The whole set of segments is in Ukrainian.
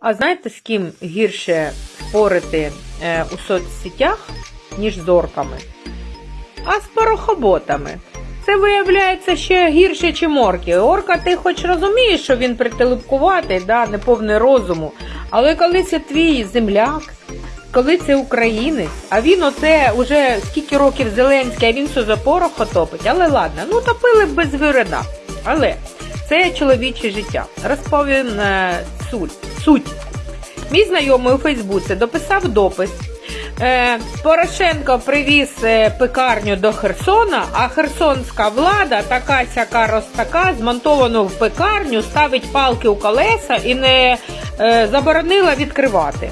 А знаєте, з ким гірше спорити е, у соцсетях, ніж з орками? А з порохоботами. Це виявляється ще гірше, ніж орки. Орка, ти хоч розумієш, що він прителепкуватий, да, не повний розуму. Але коли це твій земляк, коли це українець, а він оце уже скільки років Зеленський, а він все за порохо топить. Але ладно, ну топили б без вирена. Але це чоловіче життя. Розповім е, суть. Суть. Мій знайомий у Фейсбуці дописав допис. Е, Порошенко привіз е, пекарню до Херсона, а херсонська влада, така сяка розтака, змонтовану в пекарню, ставить палки у колеса і не е, заборонила відкривати.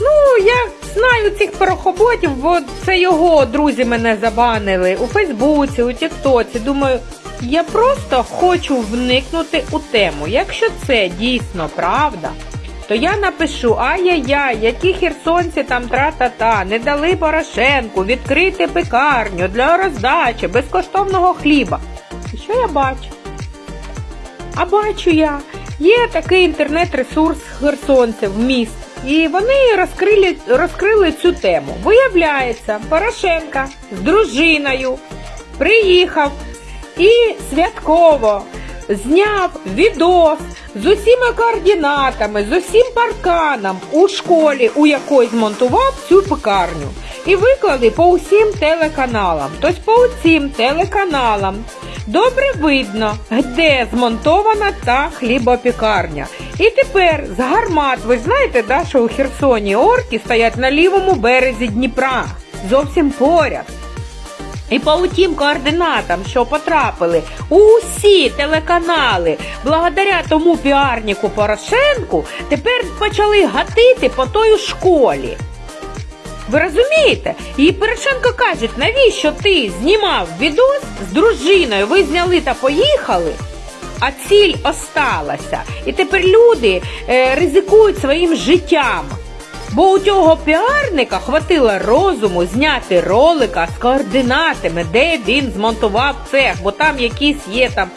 Ну, я знаю цих порохоботів, бо це його друзі мене забанили у Фейсбуці, у Тіктоці. Думаю, я просто хочу вникнути у тему. Якщо це дійсно правда, то я напишу ай-яй-яй, які херсонці там тра-та-та, не дали Порошенку відкрити пекарню для роздачі безкоштовного хліба. І що я бачу? А бачу я, є такий інтернет-ресурс херсонців міст, і вони розкрили, розкрили цю тему. Виявляється, Порошенка з дружиною приїхав і святково зняв відос з усіма координатами, з усім парканом у школі, у якої змонтував цю пекарню. І виклали по усім телеканалам. Тобто по усім телеканалам добре видно, де змонтована та хлібопікарня. І тепер з гармат, ви знаєте, да, що у Херсоні орки стоять на лівому березі Дніпра, зовсім поряд. І по тим координатам, що потрапили усі телеканали, благодаря тому піарнику Порошенку, тепер почали гатити по тої школі. Ви розумієте? І Порошенко каже, навіщо ти знімав відос з дружиною? Ви зняли та поїхали, а ціль осталася. І тепер люди е, ризикують своїм життям. Бо у цього піарника хватило розуму зняти ролика з координатами, де він змонтував цех, бо там якісь є там.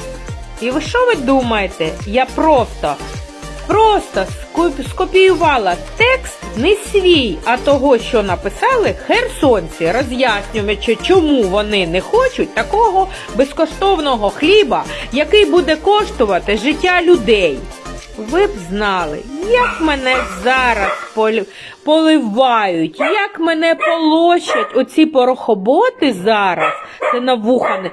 І ви що ви думаєте? Я просто, просто скопіювала текст не свій, а того, що написали херсонці, роз'яснюючи, чому вони не хочуть такого безкоштовного хліба, який буде коштувати життя людей. Ви б знали, як мене зараз поливають, як мене полощать оці порохоботи зараз. Це на вуха не.